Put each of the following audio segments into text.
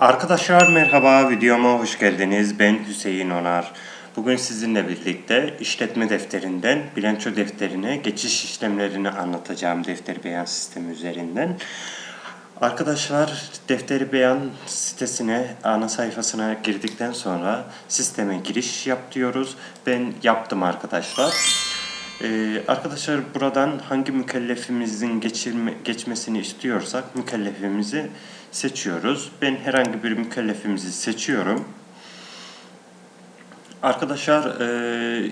Arkadaşlar merhaba, videoma hoş geldiniz. Ben Hüseyin Onar. Bugün sizinle birlikte işletme defterinden bilanço defterine geçiş işlemlerini anlatacağım defter beyan sistemi üzerinden. Arkadaşlar defteri beyan sitesine, ana sayfasına girdikten sonra sisteme giriş yap diyoruz. Ben yaptım arkadaşlar. Ee, arkadaşlar buradan hangi mükellefimizin geçirme, geçmesini istiyorsak mükellefimizi seçiyoruz. Ben herhangi bir mükellefimizi seçiyorum. Arkadaşlar e,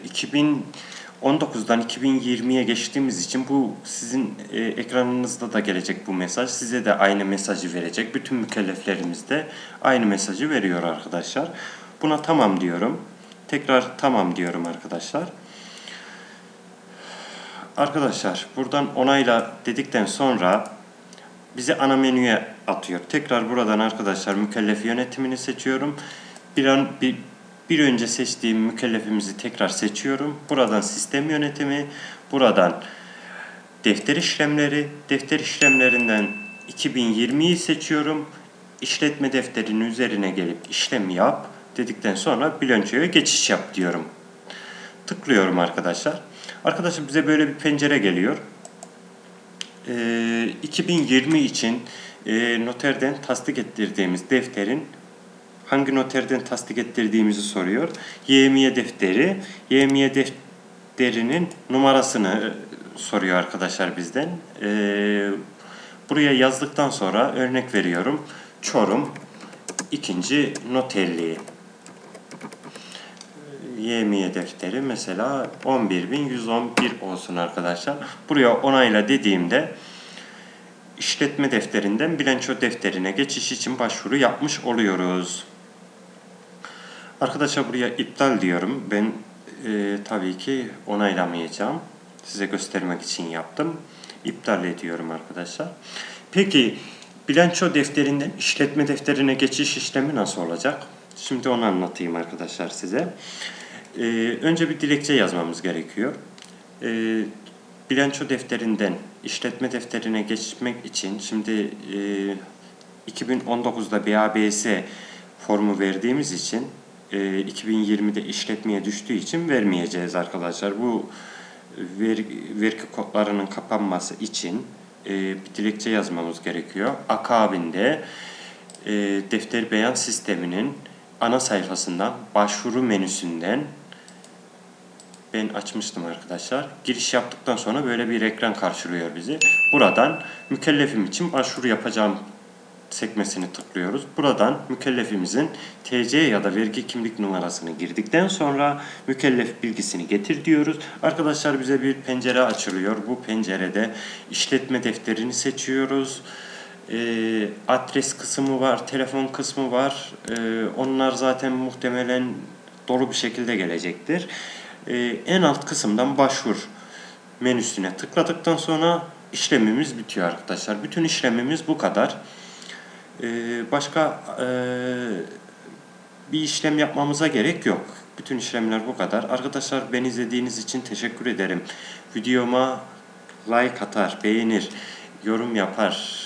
2019'dan 2020'ye geçtiğimiz için bu sizin e, ekranınızda da gelecek bu mesaj. Size de aynı mesajı verecek. Bütün mükelleflerimiz de aynı mesajı veriyor arkadaşlar. Buna tamam diyorum. Tekrar tamam diyorum arkadaşlar. Arkadaşlar buradan onayla dedikten sonra bizi ana menüye atıyor. Tekrar buradan arkadaşlar mükellef yönetimini seçiyorum. Bir an bir, bir önce seçtiğim mükellefimizi tekrar seçiyorum. Buradan sistem yönetimi, buradan defter işlemleri, defter işlemlerinden 2020'yi seçiyorum. İşletme defterinin üzerine gelip işlem yap dedikten sonra bilançoya geçiş yap diyorum. Tıklıyorum arkadaşlar. Arkadaşlar bize böyle bir pencere geliyor. Ee, 2020 için e, noterden tasdik ettirdiğimiz defterin hangi noterden tasdik ettirdiğimizi soruyor. YMİ defteri, YMİ defterinin numarasını e, soruyor arkadaşlar bizden. Ee, buraya yazdıktan sonra örnek veriyorum. Çorum ikinci noterliği. YMİ defteri mesela 11.111 olsun arkadaşlar. Buraya onayla dediğimde işletme defterinden bilanço defterine geçiş için başvuru yapmış oluyoruz. Arkadaşlar buraya iptal diyorum. Ben e, tabii ki onaylamayacağım. Size göstermek için yaptım. İptal ediyorum arkadaşlar. Peki bilanço defterinden işletme defterine geçiş işlemi nasıl olacak? Şimdi onu anlatayım arkadaşlar size. Ee, önce bir dilekçe yazmamız gerekiyor. Ee, bilanço defterinden işletme defterine geçmek için şimdi e, 2019'da BABS formu verdiğimiz için e, 2020'de işletmeye düştüğü için vermeyeceğiz arkadaşlar. Bu ver, vergi kodlarının kapanması için e, bir dilekçe yazmamız gerekiyor. Akabinde e, defter beyan sisteminin ana sayfasından başvuru menüsünden ben açmıştım arkadaşlar. Giriş yaptıktan sonra böyle bir ekran karşılıyor bizi. Buradan mükellefim için başvuru yapacağım sekmesini tıklıyoruz. Buradan mükellefimizin TC ya da vergi kimlik numarasını girdikten sonra mükellef bilgisini getir diyoruz. Arkadaşlar bize bir pencere açılıyor. Bu pencerede işletme defterini seçiyoruz. E, adres kısmı var, telefon kısmı var. E, onlar zaten muhtemelen dolu bir şekilde gelecektir e, en alt kısımdan başvur menüsüne tıkladıktan sonra işlemimiz bitiyor arkadaşlar. Bütün işlemimiz bu kadar. E, başka e, bir işlem yapmamıza gerek yok. Bütün işlemler bu kadar. Arkadaşlar beni izlediğiniz için teşekkür ederim. Videoma like atar, beğenir, yorum yapar,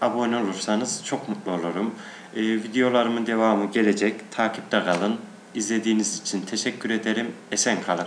abone olursanız çok mutlu olurum. Ee, videolarımın devamı gelecek. Takipte kalın. İzlediğiniz için teşekkür ederim. Esen kalın.